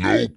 Nope.